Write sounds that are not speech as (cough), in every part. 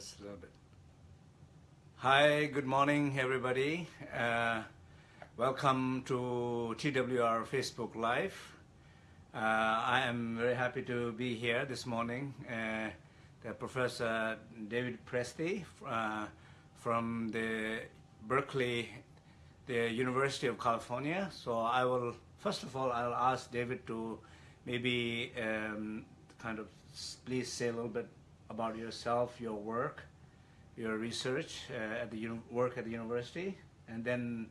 just a little bit. Hi, good morning, everybody. Uh, welcome to TWR Facebook Live. Uh, I am very happy to be here this morning. Uh, the Professor David Presti uh, from the Berkeley, the University of California. So I will, first of all, I'll ask David to maybe um, kind of please say a little bit about yourself, your work, your research uh, at the work at the university, and then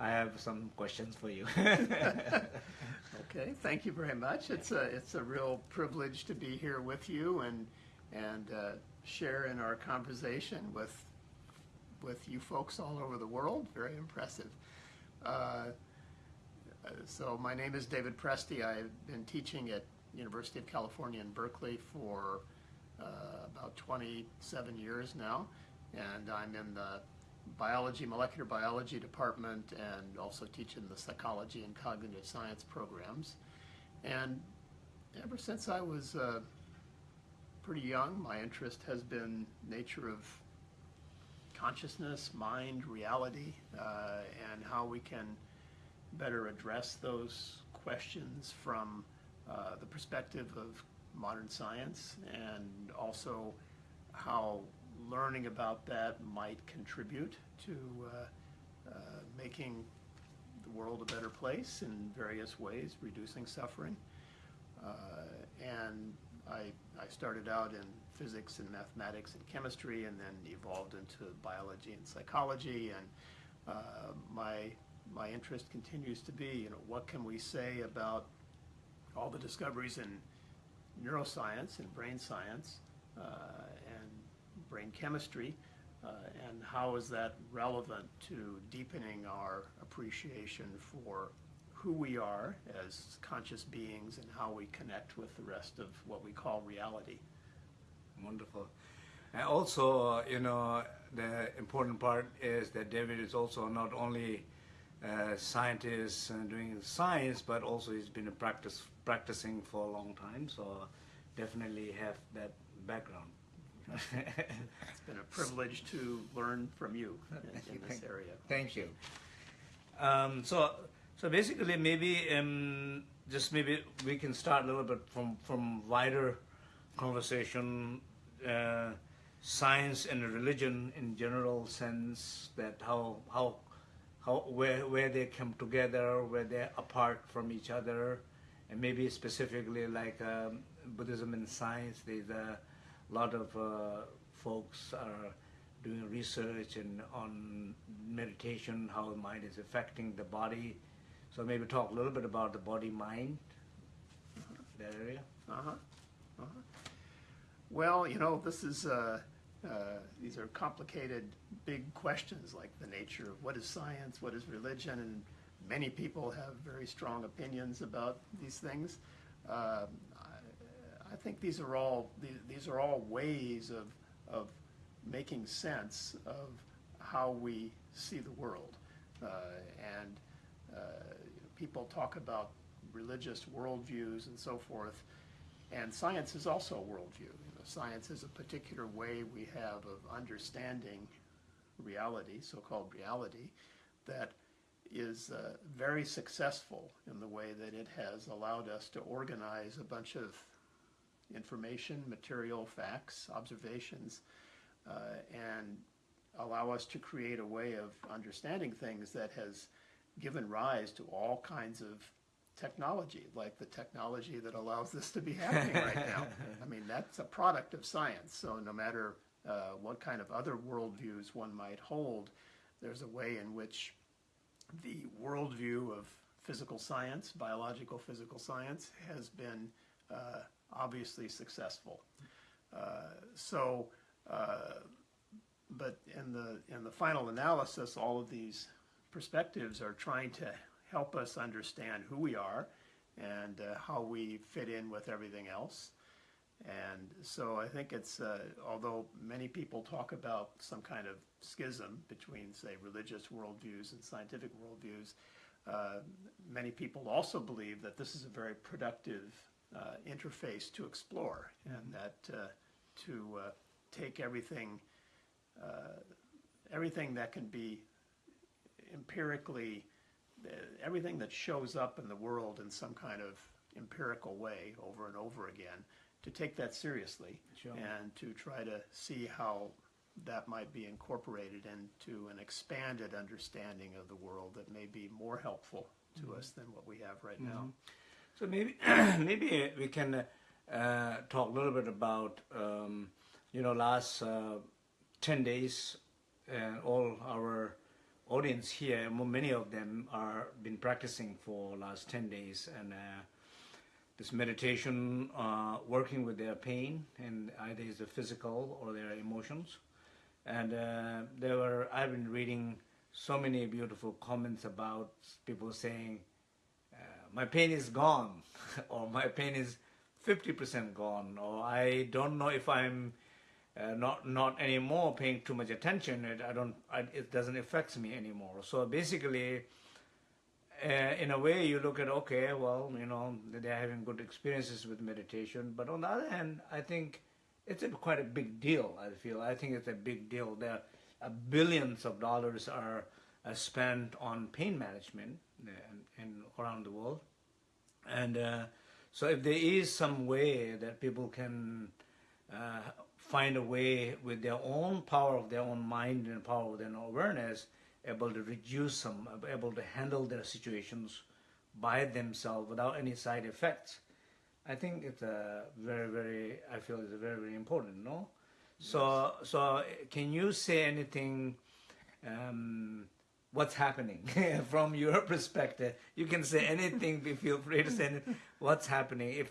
I have some questions for you. (laughs) okay, thank you very much. It's a it's a real privilege to be here with you and and uh, share in our conversation with with you folks all over the world. Very impressive. Uh, so my name is David Presti. I've been teaching at University of California in Berkeley for about 27 years now, and I'm in the biology, molecular biology department, and also teach in the psychology and cognitive science programs. And ever since I was uh, pretty young, my interest has been nature of consciousness, mind, reality, uh, and how we can better address those questions from uh, the perspective of modern science and also how learning about that might contribute to uh, uh, making the world a better place in various ways, reducing suffering. Uh, and I, I started out in physics and mathematics and chemistry and then evolved into biology and psychology and uh, my my interest continues to be you know what can we say about all the discoveries in neuroscience and brain science uh, and brain chemistry, uh, and how is that relevant to deepening our appreciation for who we are as conscious beings and how we connect with the rest of what we call reality. Wonderful. And also, you know, the important part is that David is also not only a scientist and doing science, but also he's been a practice practicing for a long time. So definitely have that background. (laughs) it's been a privilege to learn from you (laughs) in, in this area. Thank you. Um, so, so basically, maybe um, just maybe we can start a little bit from from wider conversation, uh, science and religion in general sense. That how how how where where they come together, where they're apart from each other, and maybe specifically like um, Buddhism and science, there's a lot of uh, folks are doing research and on meditation, how the mind is affecting the body. So maybe talk a little bit about the body-mind, that area. Uh-huh. Uh-huh. Well, you know, this is, uh, uh, these are complicated, big questions like the nature of what is science, what is religion, and many people have very strong opinions about these things. Uh, I think these are all these are all ways of of making sense of how we see the world, uh, and uh, people talk about religious worldviews and so forth, and science is also a worldview. Science is a particular way we have of understanding reality, so-called reality, that is uh, very successful in the way that it has allowed us to organize a bunch of information, material, facts, observations, uh, and allow us to create a way of understanding things that has given rise to all kinds of technology, like the technology that allows this to be happening right (laughs) now. I mean, that's a product of science. So no matter uh, what kind of other worldviews one might hold, there's a way in which the worldview of physical science, biological physical science, has been uh, obviously successful. Uh, so, uh, but in the in the final analysis, all of these perspectives are trying to help us understand who we are and uh, how we fit in with everything else. And so I think it's, uh, although many people talk about some kind of schism between, say, religious worldviews and scientific worldviews, uh, many people also believe that this is a very productive uh, interface to explore and that uh, to uh, take everything, uh, everything that can be empirically, everything that shows up in the world in some kind of empirical way over and over again, to take that seriously Sure. and to try to see how that might be incorporated into an expanded understanding of the world that may be more helpful to us than what we have right now. So maybe (clears throat) maybe we can uh, uh, talk a little bit about um, you know last uh, ten days, and all our audience here, many of them are been practicing for last ten days, and uh, this meditation, uh, working with their pain, and either is the physical or their emotions, and uh, there were I've been reading so many beautiful comments about people saying uh, my pain is gone (laughs) or my pain is 50% gone or i don't know if i'm uh, not not anymore paying too much attention. It i don't I, it doesn't affect me anymore. So basically uh, in a way you look at okay well you know they're having good experiences with meditation. But on the other hand i think it's a, quite a big deal i feel. I think it's a big deal. There uh, billions of dollars are uh, spent on pain management in around the world. And uh, so if there is some way that people can find a way with their own power of their own mind and power of their own awareness able to reduce some able to handle their situations by themselves without any side effects. I think it's a very very i feel it's very very important no? So so uh, can you say anything um, what's happening (laughs) from your perspective? You can say anything be feel free to say anything. what's happening? If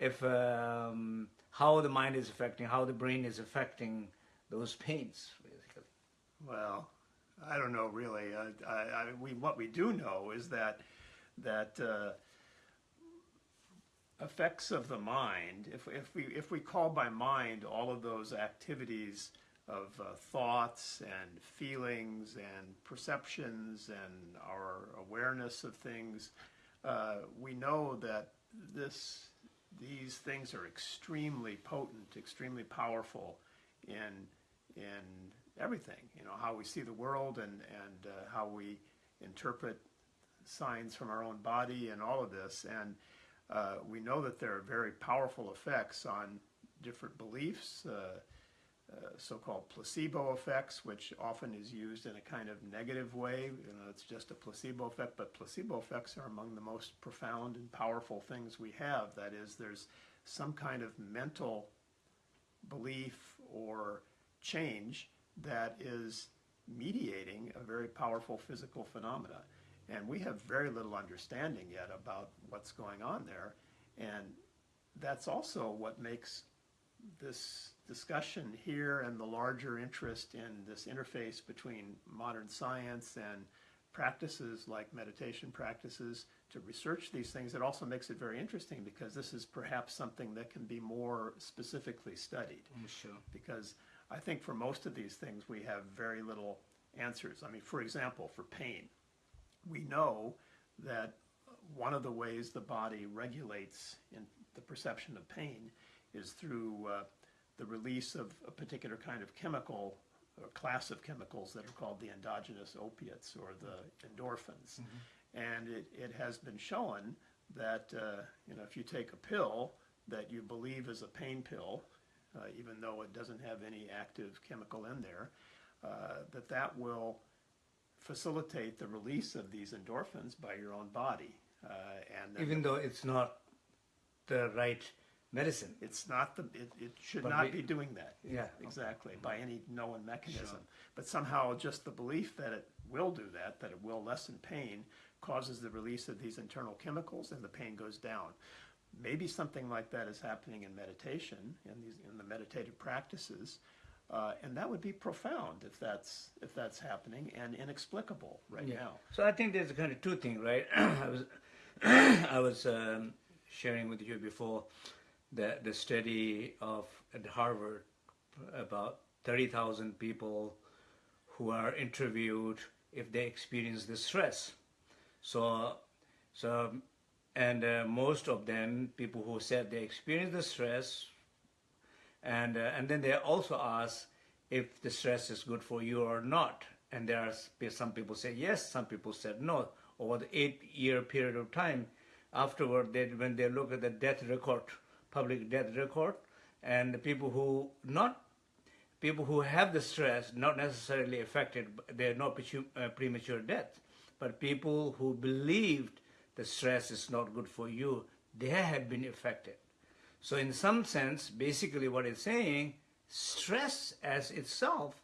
if um, how the mind is affecting how the brain is affecting those pains basically Well, I don't know really. I, I, we, what we do know is that that uh, effects of the mind, if, if we if we call by mind all of those activities of uh, thoughts and feelings and perceptions and our awareness of things, uh, we know that this these things are extremely potent, extremely powerful in in everything. You know how we see the world and and uh, how we interpret signs from our own body and all of this. And uh, we know that there are very powerful effects on different beliefs. Uh, uh, so-called placebo effects, which often is used in a kind of negative way. You know, it's just a placebo effect, but placebo effects are among the most profound and powerful things we have. That is, there's some kind of mental belief or change that is mediating a very powerful physical phenomena. And we have very little understanding yet about what's going on there. And that's also what makes this discussion here and the larger interest in this interface between modern science and practices like meditation practices to research these things. It also makes it very interesting because this is perhaps something that can be more specifically studied i'm sure because I think for most of these things we have very little answers. I mean, for example, for pain, we know that one of the ways the body regulates in the perception of pain is through uh, the release of a particular kind of chemical or class of chemicals that are called the endogenous opiates or the endorphins. And it, it has been shown that uh, you know if you take a pill that you believe is a pain pill, uh, even though it doesn't have any active chemical in there, uh, that that will facilitate the release of these endorphins by your own body. Uh, and even though it's not the right medicine it's not the it, it should But not we- be doing that. Yeah. exactly by any known mechanism. But somehow just the belief that it will do that, that it will lessen pain, causes the release of these internal chemicals, and the pain goes down. Maybe something like that is happening in meditation, in these in the meditative practices, uh, and that would be profound if that's if that's happening and inexplicable right now. So I think there's kind of two things, right? (clears throat) I was (clears throat) I was um, sharing with you before the the study of at Harvard about thirty thousand people who are interviewed if they experience the stress. So so and uh, most of them people who said they experienced the stress and uh, and then they also ask if the stress is good for you or not. And there are some people say yes, some people said no. Over the eight-year period of time, afterward, they, when they look at the death record, public death record, and the people who not people who have the stress not necessarily affected they're not uh, premature death. But people who believed the stress is not good for you they have been affected. So in some sense basically what it's saying stress as itself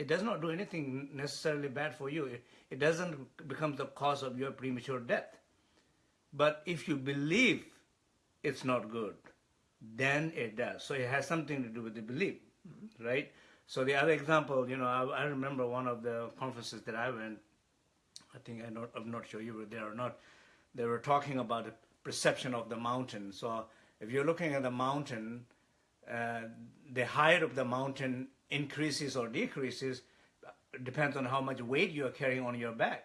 it does not do anything necessarily bad for you. It, it doesn't become the cause of your premature death. But if you believe it's not good, then it does. So it has something to do with the belief, right? So the other example, you know, I, I remember one of the conferences that I went. I think I not, I'm not sure you were there or not. They were talking about the perception of the mountain. So if you're looking at the mountain, uh, the height of the mountain increases or decreases depends on how much weight you are carrying on your back.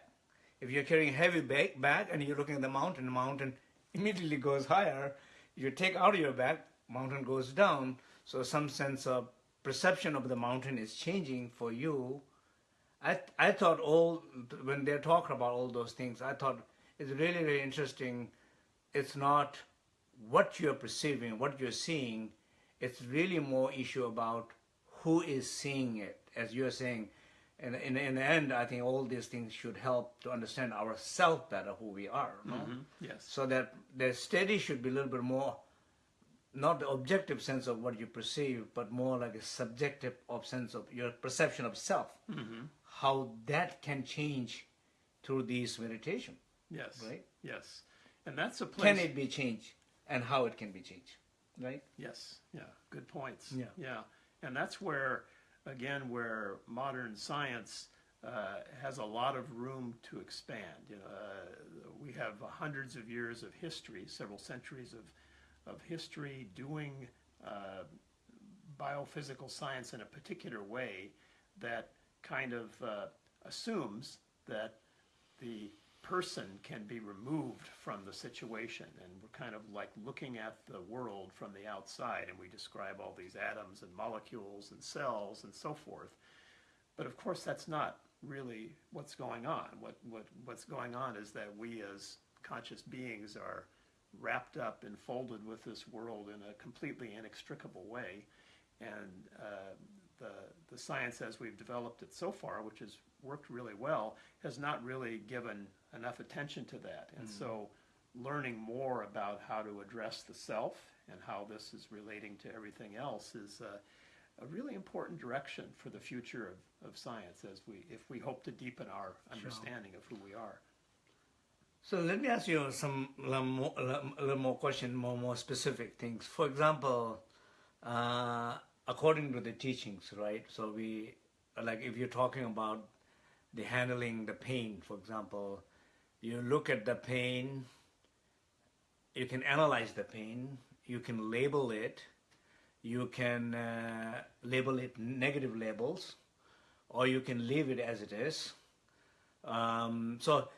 If you're carrying heavy bag, bag and you're looking at the mountain, the mountain immediately goes higher. You take out of your back, mountain goes down. So some sense of perception of the mountain is changing for you. I I thought all when they're talking about all those things, I thought it's really really interesting. It's not what you're perceiving, what you're seeing. It's really more issue about who is seeing it, as you're saying. And in, in the end, I think all these things should help to understand ourselves better, who we are. No? Mm-hmm. Yes. So that the study should be a little bit more, not the objective sense of what you perceive, but more like a subjective of sense of your perception of self. Mm-hmm. How that can change through these meditation. Yes. Right. Yes. And that's a place. Can it be changed, and how it can be changed, right? Yes, yeah, good points. Yeah. yeah, and that's where, again, where modern science uh, has a lot of room to expand. You know, uh, we have hundreds of years of history, several centuries of of history doing uh, biophysical science in a particular way that kind of uh, assumes that the person can be removed from the situation. And we're kind of like looking at the world from the outside and we describe all these atoms and molecules and cells and so forth. But of course that's not really what's going on. What, what what's going on is that we as conscious beings are wrapped up and folded with this world in a completely inextricable way. And uh, the, the science as we've developed it so far, which has worked really well, has not really given enough attention to that. And so learning more about how to address the self and how this is relating to everything else is uh, a really important direction for the future of, of science as we, if we hope to deepen our understanding of who we are. So let me ask you some a little more, little more question, more more specific things. For example, uh, according to the teachings, right? So we like if you're talking about the handling the pain, for example, you look at the pain, you can analyze the pain, you can label it, you can uh, label it negative labels, or you can leave it as it is. Um, so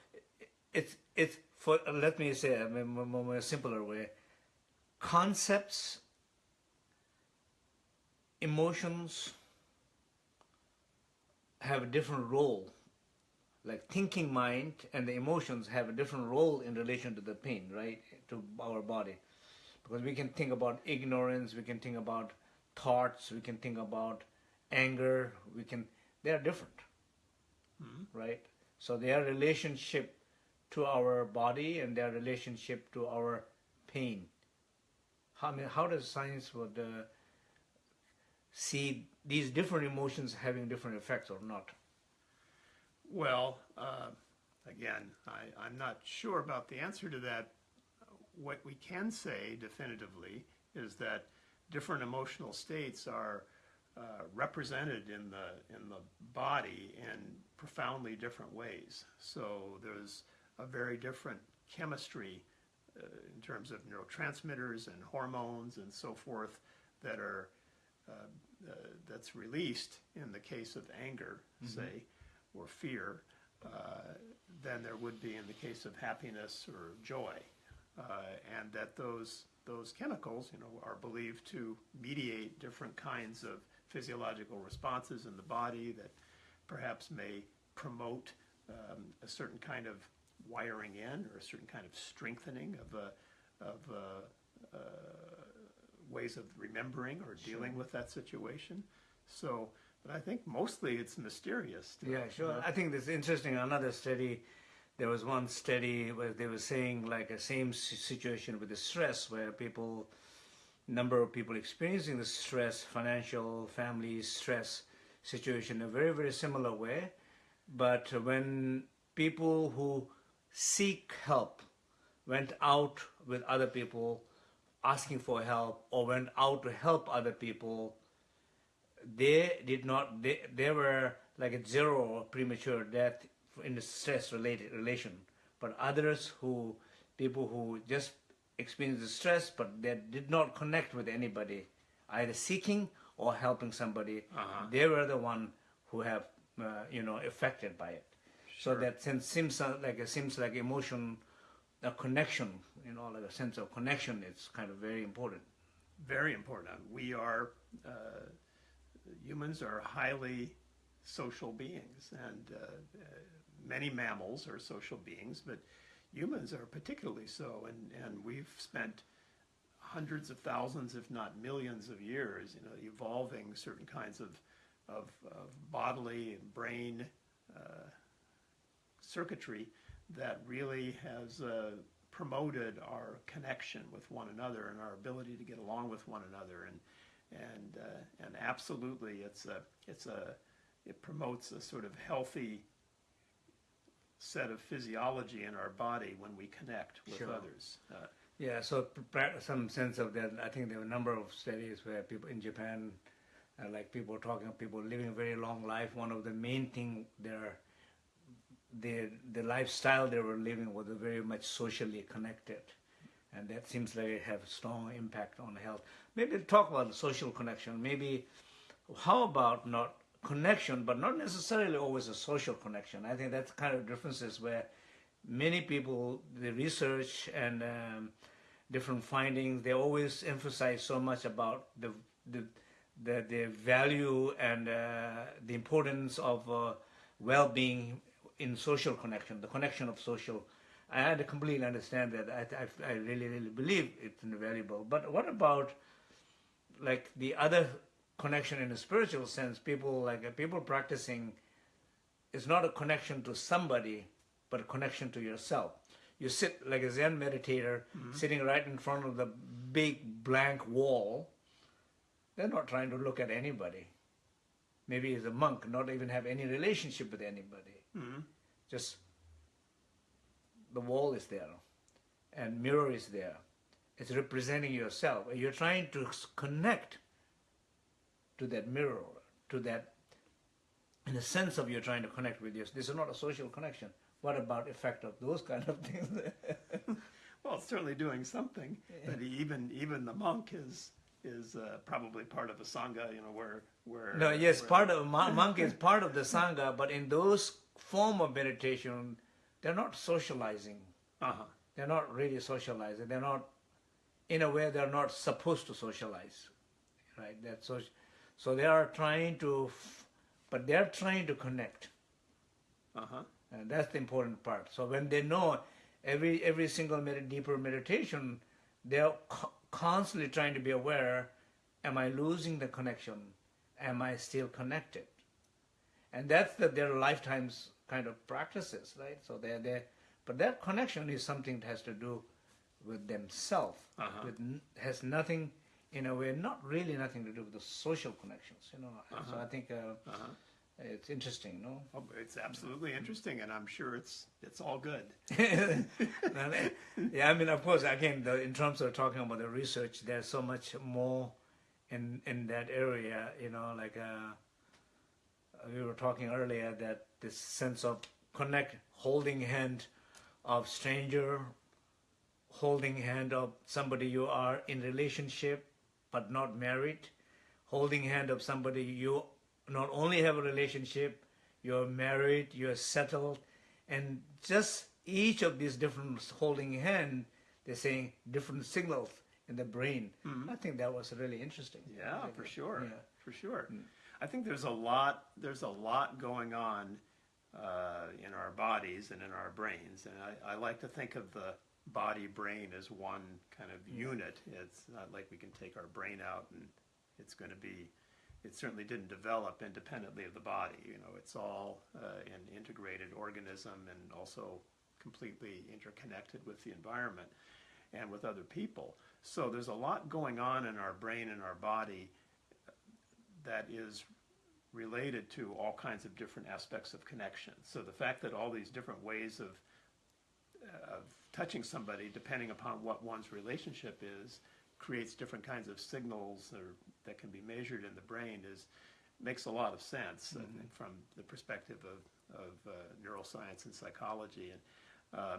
it's it's for let me say in a simpler way. Concepts, emotions have a different role. Like thinking mind and the emotions have a different role in relation to the pain, right? To our body, because we can think about ignorance, we can think about thoughts, we can think about anger. We can they are different, right? So their relationship to our body and their relationship to our pain. How, I mean, how does science would uh, see these different emotions having different effects or not? Well, uh, again, I, I'm not sure about the answer to that. What we can say definitively is that different emotional states are uh, represented in the in the body in profoundly different ways. So there's a very different chemistry uh, in terms of neurotransmitters and hormones and so forth that are uh, uh, that's released in the case of anger, say, or fear, uh, than there would be in the case of happiness or joy, uh, and that those those chemicals, you know, are believed to mediate different kinds of physiological responses in the body that perhaps may promote um, a certain kind of wiring in or a certain kind of strengthening of, uh, of uh, uh, ways of remembering or dealing with that situation. So, but I think mostly it's mysterious. Yeah, sure. I think this is interesting. Another study, there was one study where they were saying like a same situation with the stress, where people, number of people experiencing the stress, financial, family stress situation, in a very very similar way. But when people who seek help went out with other people asking for help or went out to help other people they did not they, they were like a zero premature death in the stress related relation but others who people who just experienced the stress but they did not connect with anybody either seeking or helping somebody Uh-huh. they were the one who have uh, you know affected by it so that sense seems uh, like it seems like emotion a connection you know like a sense of connection is kind of very important Very important. We are, uh, humans are highly social beings, and uh, uh, many mammals are social beings, but humans are particularly so. And, and we've spent hundreds of thousands, if not millions of years, you know, evolving certain kinds of, of, of bodily and brain uh, circuitry that really has uh, promoted our connection with one another and our ability to get along with one another and and uh, and absolutely it's a it's a it promotes a sort of healthy set of physiology in our body when we connect with Sure. others. Uh, Yeah, so some sense of that. I think there were a number of studies where people in Japan, uh, like people talking, people living a very long life. One of the main thing their the the lifestyle they were living was very much socially connected, and that seems like it have a strong impact on health. Maybe talk about social connection. Maybe how about not connection, but not necessarily always a social connection. I think that's kind of differences where many people, the research and um, different findings, they always emphasize so much about the the the, the value and uh, the importance of uh, well-being in social connection, the connection of social. I had to completely understand that. I, I, I really, really believe it's invaluable. But what about like the other connection in a spiritual sense? People like uh, people practicing is not a connection to somebody, but a connection to yourself. You sit like a Zen meditator, sitting right in front of the big blank wall. They're not trying to look at anybody. Maybe as a monk, not even have any relationship with anybody. Just the wall is there, and mirror is there. It's representing yourself. You're trying to connect to that mirror, to that. In the sense of you're trying to connect with yourself. This is not a social connection. What about effect of those kind of things? (laughs) well, it's certainly doing something, but even even the monk is is uh, probably part of a sangha, you know, where where No, yes, where- part of (laughs) monk is part of the sangha, but in those form of meditation, they're not socializing. Uh-huh. They're not really socializing. They're not, in a way, they're not supposed to socialize, right? That's so. So they are trying to, f- but they're trying to connect, Uh-huh. and that's the important part. So when they know every every single med- deeper meditation, they're co- constantly trying to be aware: Am I losing the connection? Am I still connected? and that's the, their lifetimes kind of practices, right? So they're there, but that connection is something that has to do with themselves. Uh-huh. With has nothing, in a way, not really nothing to do with the social connections, you know. So I think uh, Uh-huh. it's interesting, no? Oh, it's absolutely interesting, and I'm sure it's it's all good. (laughs) (laughs) yeah, I mean, of course, again, the, in terms of talking about the research, there's so much more in in that area. You know, like uh, we were talking earlier that this sense of connect, holding hand of stranger, holding hand of somebody you are in relationship but not married, holding hand of somebody you not only have a relationship, you're married, you're settled, and just each of these different holding hand, they're saying different signals in the brain. Mm-hmm. I think that was really interesting. Yeah, for sure, Yeah. for sure. Mm. I think there's a lot. There's a lot going on uh, in our bodies and in our brains, and I, I like to think of the body brain as one kind of unit. It's not like we can take our brain out and it's going to be. It certainly didn't develop independently of the body. You know, it's all uh, an integrated organism and also completely interconnected with the environment and with other people. So there's a lot going on in our brain and our body that is related to all kinds of different aspects of connection. So the fact that all these different ways of of touching somebody, depending upon what one's relationship is, creates different kinds of signals or, that can be measured in the brain is makes a lot of sense I think, from the perspective of, of uh, neuroscience and psychology. And uh,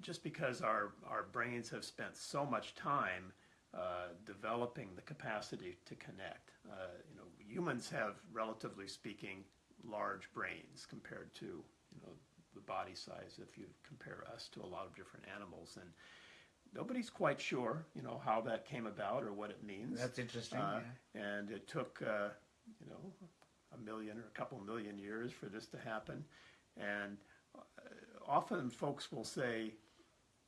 just because our, our brains have spent so much time uh, developing the capacity to connect. Uh, you know, humans have, relatively speaking, large brains compared to you know the body size. If you compare us to a lot of different animals, and nobody's quite sure, you know, how that came about or what it means. That's interesting. Uh, yeah. and it took, uh, you know, a million or a couple million years for this to happen. And uh, often folks will say,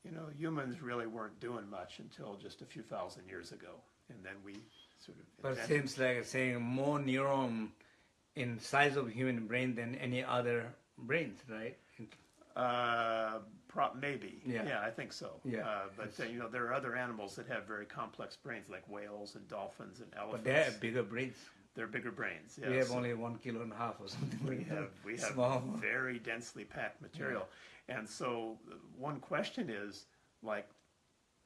you know, humans really weren't doing much until just a few thousand years ago. And then we sort of But it seems like saying more neuron in size of human brain than any other brains, right? Uh, prop maybe. Yeah. I think so. Yeah. Uh, but uh, you know, there are other animals that have very complex brains, like whales and dolphins and elephants. But they have bigger brains. They're bigger brains. Yeah. we have yes. only one kilo and a half or something. we like have we have Small. very densely packed material, and so uh, one question is like,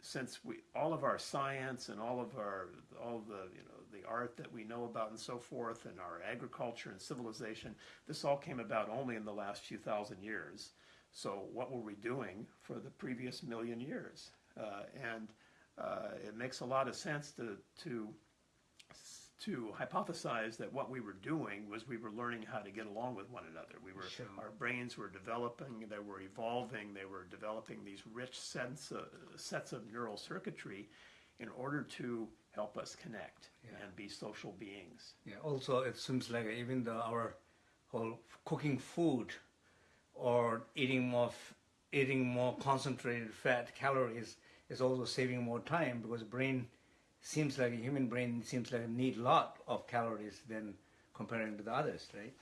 since we all of our science and all of our all the you know the art that we know about and so forth, and our agriculture and civilization, this all came about only in the last few thousand years. So what were we doing for the previous million years? Uh, and uh, it makes a lot of sense to to to hypothesize that what we were doing was we were learning how to get along with one another. We were Sure. our brains were developing, they were evolving, they were developing these rich sense uh, sets of neural circuitry in order to help us connect Yeah. and be social beings. Yeah. Also, it seems like even the, our whole cooking food or eating more f- eating more concentrated fat calories is also saving more time because brain seems like a human brain seems like need a lot of calories than comparing to the others, right?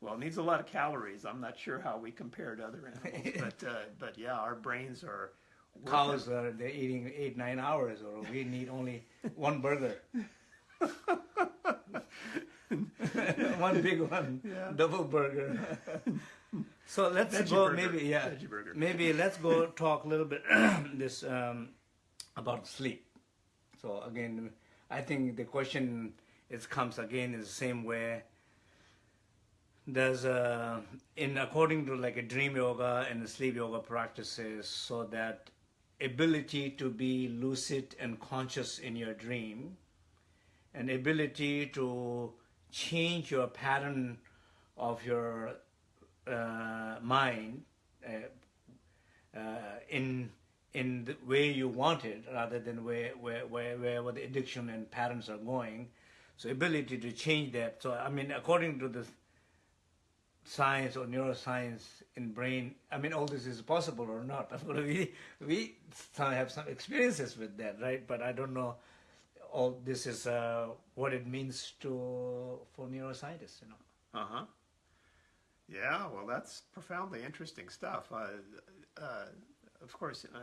Well, it needs a lot of calories. I'm not sure how we compare to other animals, (laughs) but uh, but yeah, our brains are Cows are they're eating eight nine hours, or we need only (laughs) one burger. (laughs) one big one, Yeah. double burger. so let's Veggie go burger. maybe yeah maybe let's go talk a little bit (clears throat) this um, about sleep. So again, I think the question is comes again in the same way. There's a in according to like a dream yoga and the sleep yoga practices, so that ability to be lucid and conscious in your dream, and ability to change your pattern of your uh, mind uh, uh, in in the way you want it rather than where where, where where where the addiction and patterns are going. So ability to change that. So I mean, according to the science or neuroscience in brain, I mean, all this is possible or not. (laughs) We we have some experiences with that, right? But I don't know. All this is uh, what it means to for neuroscientists, you know. Uh huh. Yeah, well, that's profoundly interesting stuff. Uh, uh, of course, uh,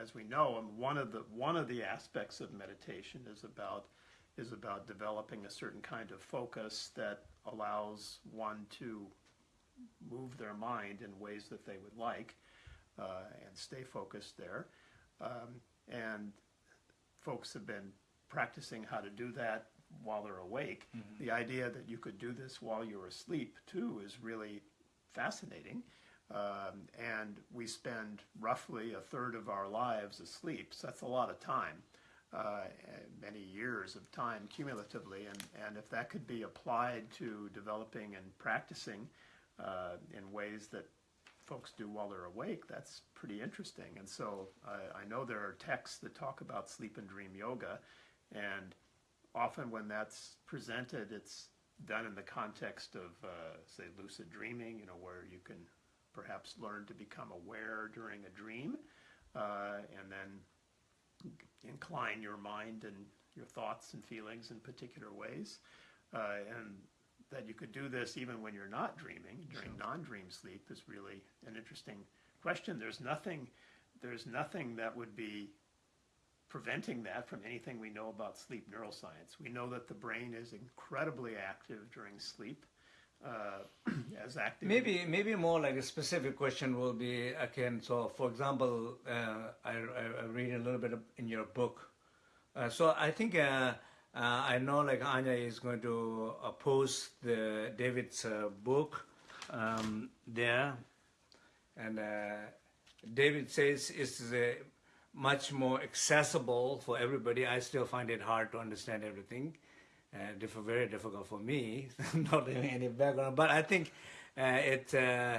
as we know, um, one of the one of the aspects of meditation is about is about developing a certain kind of focus that allows one to move their mind in ways that they would like uh, and stay focused there. Um, and folks have been practicing how to do that while they're awake. The idea that you could do this while you're asleep too is really fascinating. Um, and we spend roughly a third of our lives asleep, so that's a lot of time, uh, many years of time cumulatively. And, and if that could be applied to developing and practicing uh, in ways that folks do while they're awake, that's pretty interesting. And so I, I know there are texts that talk about sleep and dream yoga, and often when that's presented, it's done in the context of, uh, say, lucid dreaming, you know, where you can perhaps learn to become aware during a dream, uh, and then incline your mind and your thoughts and feelings in particular ways. Uh, and that you could do this even when you're not dreaming during non-dream sleep is really an interesting question. There's nothing, there's nothing that would be preventing that from anything we know about sleep neuroscience. We know that the brain is incredibly active during sleep, (clears throat) as active. Maybe, maybe more like a specific question will be again. So, for example, uh, I, I, read a little bit in your book. Uh, so I think uh, uh, I know like Anya is going to uh, post the David's book um, there, and David says it's much more accessible for everybody. I still find it hard to understand everything. Uh, very difficult for me, (laughs) not having any background. But I think uh, it, uh,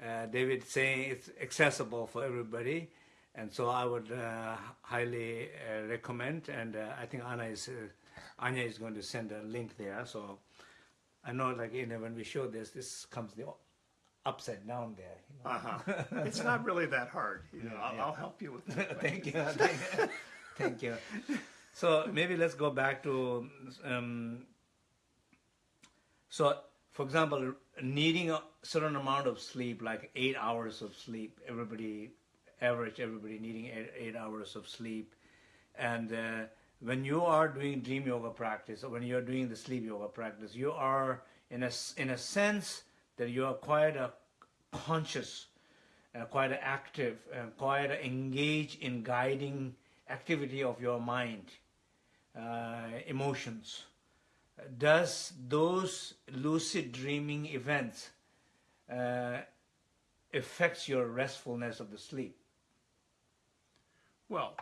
uh, David saying it's accessible for everybody. And so I would uh, highly uh, recommend, and uh, I think Anna is, Anya is going to send a link there. So I know like, you know, when we show this, this comes the upside down there. You know? uh-huh. (laughs) It's not really that hard. You know, yeah, I'll, yeah. I'll, help you with that. (laughs) thank you. Thank you. So maybe let's go back to, um, so for example, needing a certain amount of sleep, like eight hours of sleep, everybody, average everybody needing eight, eight hours of sleep. And uh, when you are doing dream yoga practice or when you're doing the sleep yoga practice, you are in a, in a sense, that you are quite a conscious, uh, quite active, and quite engaged in guiding activity of your mind, uh, emotions. Does those lucid dreaming events uh, affects your restfulness of the sleep? Well,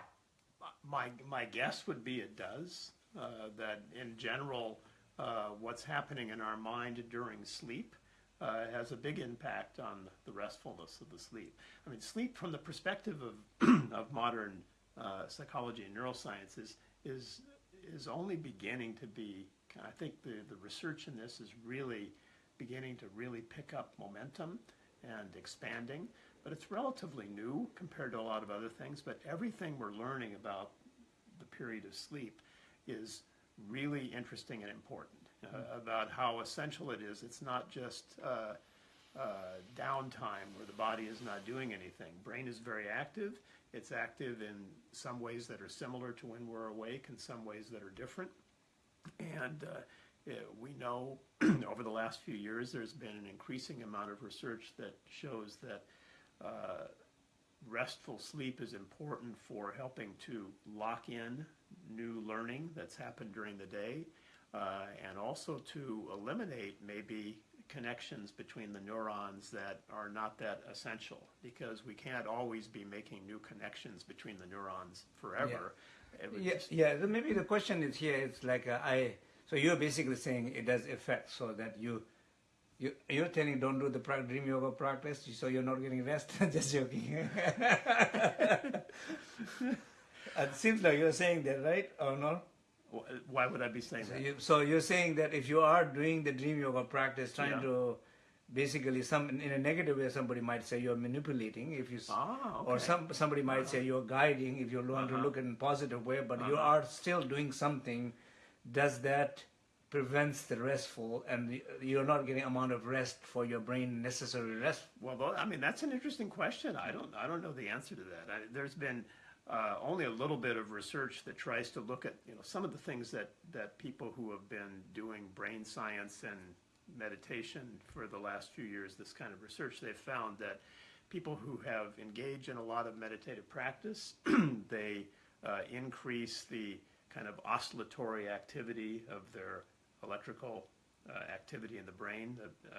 my my guess would be it does. Uh, that in general, uh, what's happening in our mind during sleep uh, has a big impact on the restfulness of the sleep. I mean, sleep from the perspective of, (clears throat) of modern uh, psychology and neuroscience is, is, is only beginning to be, I think the, the research in this is really beginning to really pick up momentum and expanding, but it's relatively new compared to a lot of other things, but everything we're learning about the period of sleep is really interesting and important uh, about how essential it is. It's not just uh, uh, downtime where the body is not doing anything. Brain is very active. It's active in some ways that are similar to when we're awake and some ways that are different. And uh, we know (clears throat) over the last few years there's been an increasing amount of research that shows that uh, restful sleep is important for helping to lock in new learning that's happened during the day uh, and also to eliminate maybe connections between the neurons that are not that essential because we can't always be making new connections between the neurons forever. Yeah, yeah, yeah. Maybe the question is here. It's like uh, I. So you're basically saying it does affect, so that you, you you're telling don't do the dream yoga practice, so you're not getting rest. (laughs) Just joking. (laughs) it seems like you're saying that, right, or no? Why would I be saying so that? You, so you're saying that if you are doing the dream yoga practice, trying yeah. to basically some in a negative way, somebody might say you're manipulating. If you ah, okay. or some somebody might uh-huh. say you're guiding. If you want uh-huh. to look in a positive way, but uh-huh. you are still doing something. Does that prevents the restful and you're not getting amount of rest for your brain necessary rest well i mean that's an interesting question i don't i don't know the answer to that I, there's been uh, only a little bit of research that tries to look at you know some of the things that that people who have been doing brain science and meditation for the last few years this kind of research they've found that people who have engaged in a lot of meditative practice (clears throat) they uh, increase the kind of oscillatory activity of their electrical uh, activity in the brain uh,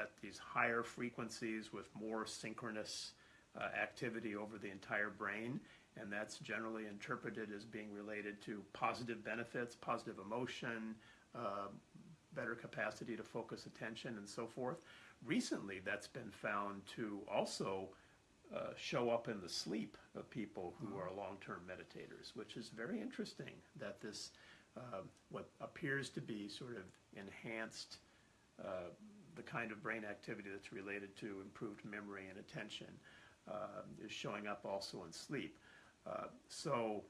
at these higher frequencies with more synchronous uh, activity over the entire brain and that's generally interpreted as being related to positive benefits, positive emotion, uh, better capacity to focus attention and so forth. Recently, that's been found to also uh, show up in the sleep of people who are long-term meditators, which is very interesting that this, uh, what appears to be sort of enhanced, uh, the kind of brain activity that's related to improved memory and attention, uh, is showing up also in sleep. Uh, so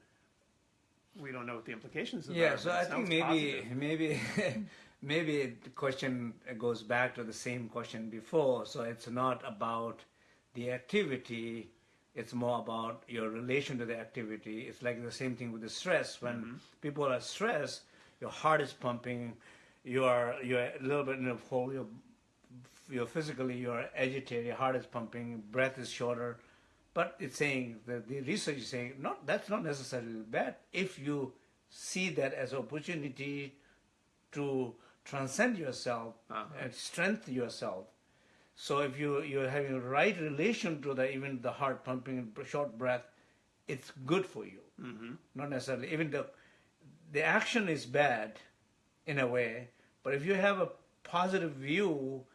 we don't know what the implications of Yeah, that. so but I think maybe positive. maybe (laughs) maybe the question goes back to the same question before. So it's not about the activity; it's more about your relation to the activity. It's like the same thing with the stress. When Mm-hmm. people are stressed, your heart is pumping, you are you're a little bit in a hole. You're, you're physically you're agitated. Your heart is pumping, breath is shorter. But it's saying that the research is saying not that's not necessarily bad if you see that as opportunity to transcend yourself Uh-huh. and strengthen yourself. So if you you're having a right relation to the even the heart pumping, and short breath, it's good for you. Mhm. Not necessarily even the the action is bad in a way, but if you have a positive view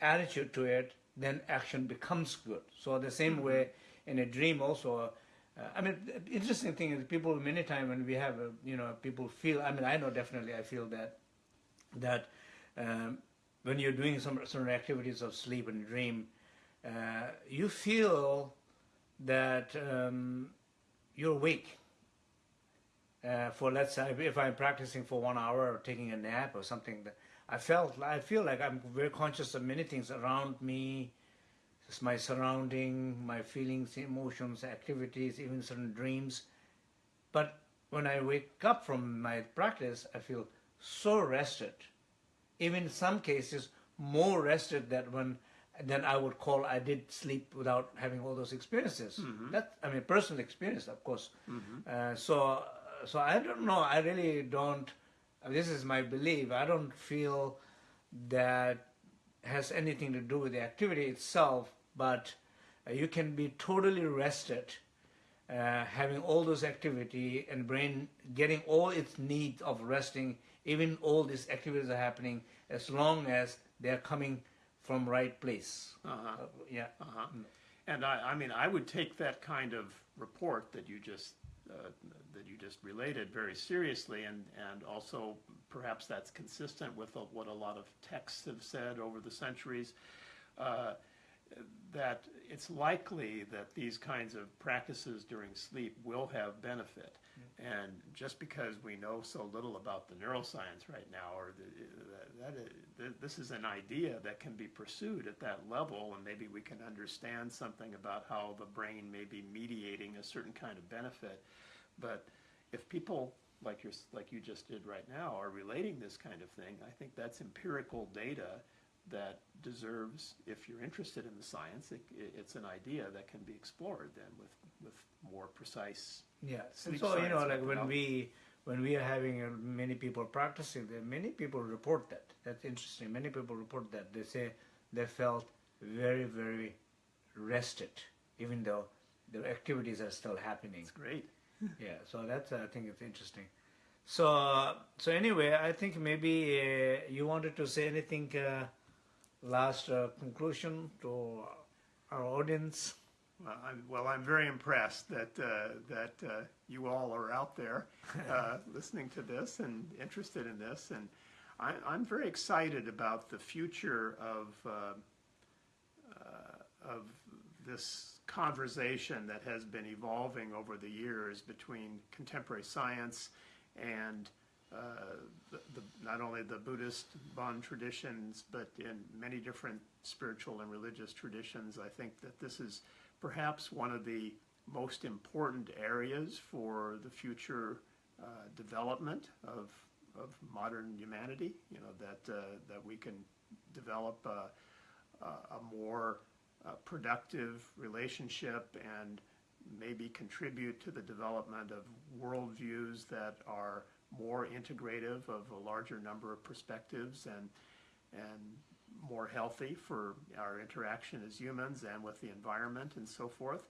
attitude to it, then action becomes good. So the same way in a dream also. Uh, I mean, the interesting thing is people many times when we have, a, you know, people feel. I mean, I know definitely I feel that that um, when you're doing some certain activities of sleep and dream, uh, you feel that um, you're awake. Uh, for let's say if I'm practicing for one hour or taking a nap or something, I felt I feel like I'm very conscious of many things around me, just my surrounding, my feelings, emotions, activities, even certain dreams. But when I wake up from my practice, I feel so rested. Even in some cases, more rested than when than I would call I did sleep without having all those experiences. That I mean, personal experience, of course. Uh, so, so I don't know. I really don't. This is my belief. I don't feel that has anything to do with the activity itself, but uh, you can be totally rested, uh, having all those activity and brain getting all its needs of resting. Even all these activities are happening as long as they are coming from right place. Uh-huh. Uh, yeah. Uh-huh. And I, I mean, I would take that kind of report that you just uh, that you just related very seriously, and and also perhaps that's consistent with what a lot of texts have said over the centuries. That it's likely that these kinds of practices during sleep will have benefit. Mm-hmm. And just because we know so little about the neuroscience right now, or the, that, that is, this is an idea that can be pursued at that level, and maybe we can understand something about how the brain may be mediating a certain kind of benefit. But if people like you like you just did right now are relating this kind of thing, I think that's empirical data that deserves, if you're interested in the science, it, it's an idea that can be explored then with, with more precise. Yeah. So you know, like when we when we are having uh, many people practicing, there many people report that. That's interesting. Many people report that they say they felt very very rested, even though the activities are still happening. It's great. (laughs) yeah. So that's uh, I think it's interesting. So so anyway, I think maybe uh, you wanted to say anything. Uh, last uh, conclusion to our audience. Well, I'm, well, I'm very impressed that uh, that uh, you all are out there uh, (laughs) listening to this and interested in this, and I, I'm very excited about the future of uh, uh, of this conversation that has been evolving over the years between contemporary science and uh, the, not only the Buddhist Bon traditions, but in many different spiritual and religious traditions. I think that this is perhaps one of the most important areas for the future uh, development of, of modern humanity. You know that uh, that we can develop a, a, a more uh, productive relationship and maybe contribute to the development of worldviews that are more integrative of a larger number of perspectives and and more healthy for our interaction as humans and with the environment and so forth,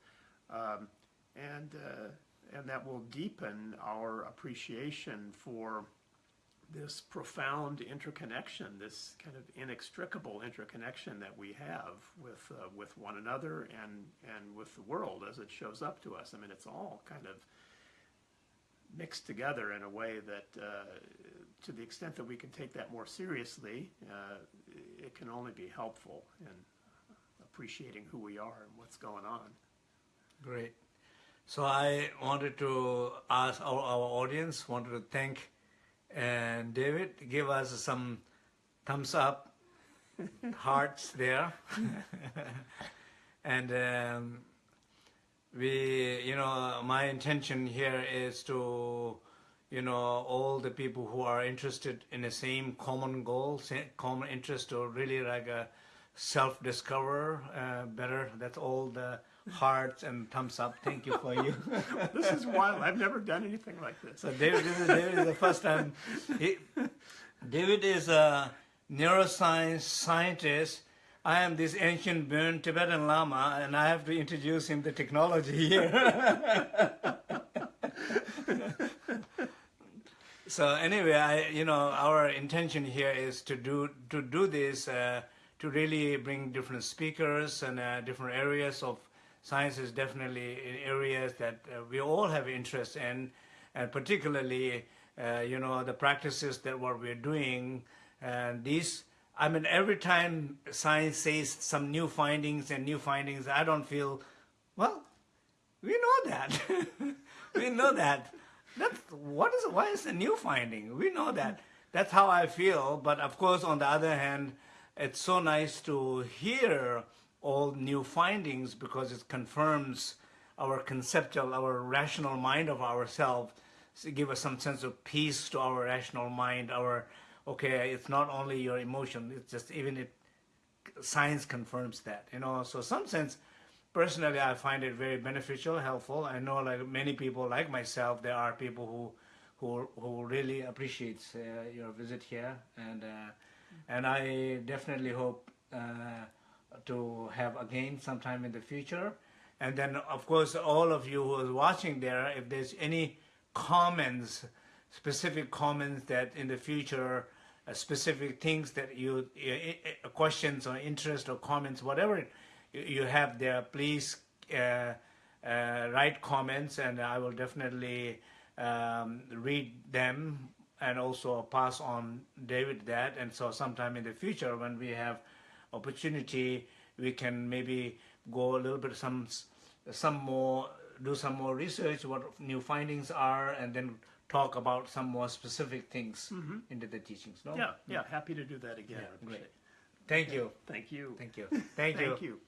um, and uh, and that will deepen our appreciation for this profound interconnection, this kind of inextricable interconnection that we have with uh, with one another and and with the world as it shows up to us. I mean, it's all kind of mixed together in a way that, uh, to the extent that we can take that more seriously, uh, it can only be helpful in appreciating who we are and what's going on. Great. So I wanted to ask our, our audience, wanted to thank and David, give us some thumbs up, (laughs) hearts there. (laughs) and um, we, you know, my intention here is to, you know, all the people who are interested in the same common goal, same common interest to really like a self-discover uh, better. That's all the hearts and thumbs up. Thank you for you. (laughs) This is wild. I've never done anything like this. So David, this is David is the first time. He, David is a neuroscience scientist. I am this ancient Bon Tibetan Lama, and I have to introduce him the technology here. (laughs) so anyway, I, you know, our intention here is to do to do this uh, to really bring different speakers and uh, different areas of science is definitely in areas that uh, we all have interest in, and particularly, uh, you know, the practices that what we're doing, and these. I mean, every time science says some new findings and new findings, I don't feel, well, we know that. (laughs) we know that. That's what is why is a new finding? We know that. That's how I feel. But of course, on the other hand, it's so nice to hear all new findings because it confirms our conceptual, our rational mind of ourselves, give us some sense of peace to our rational mind. Our okay, it's not only your emotion; it's just even it. Science confirms that, you know. So, some sense, personally, I find it very beneficial, helpful. I know, like many people, like myself, there are people who who who really appreciates uh, your visit here, and uh, and I definitely hope. Uh, to have again sometime in the future. And then, of course, all of you who are watching there, if there's any comments, specific comments that in the future, uh, specific things that you, uh, questions or interest or comments, whatever you, have there, please uh, write comments and I will definitely um, read them and also pass on David that. And so sometime in the future when we have opportunity, we can maybe go a little bit some some more do some more research what new findings are and then talk about some more specific things Mm-hmm. into the teachings no Yeah, yeah, happy to do that again. Yeah, I appreciate great. it. thank you Thank you. thank you (laughs) thank you Thank you.